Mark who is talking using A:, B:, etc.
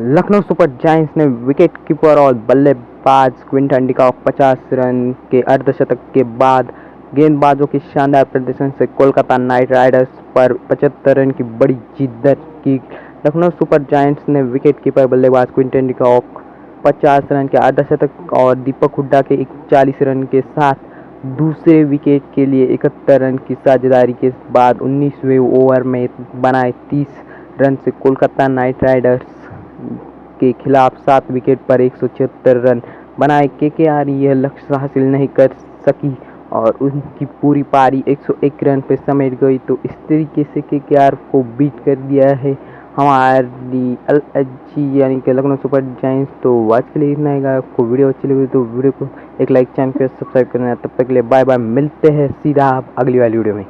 A: Lucknow super giants ने wicket keeper और बल्लेबाज क्विंटन डिकॉक 50 रन के अर्धशतक के बाद गेंदबाजों के शानदार प्रदर्शन से कोलकाता नाइट राइडर्स पर 75 रन की बड़ी जीत दर्ज की। लखनऊ सुपर जायंट्स ने विकेट कीपर बल्लेबाज क्विंटन डिकॉक 50 रन के अर्धशतक और दीपक हुड्डा के 41 रन के साथ दूसरे विकेट के लिए इकहत्तर रन की साझेदारी के बाद 19वें ओवर में बनाए 30 रन से कोलकाता नाइट राइडर्स के खिलाफ सात विकेट पर एक सौ छिहत्तर रन बनाए केकेआर यह लक्ष्य हासिल नहीं कर सकी और उनकी पूरी पारी 101 रन पर समेट गई। तो इस तरीके से केकेआर को बीट कर दिया है हमारी अल यानी कि लखनऊ सुपर जाइंट्स तो आज के लिए इतना ही आपको वीडियो अच्छी लगी तो वीडियो को एक लाइक, चैनल को सब्सक्राइब करना तब तक के लिए बाय बाय। मिलते हैं सीधा आप अगली वाली वीडियो में।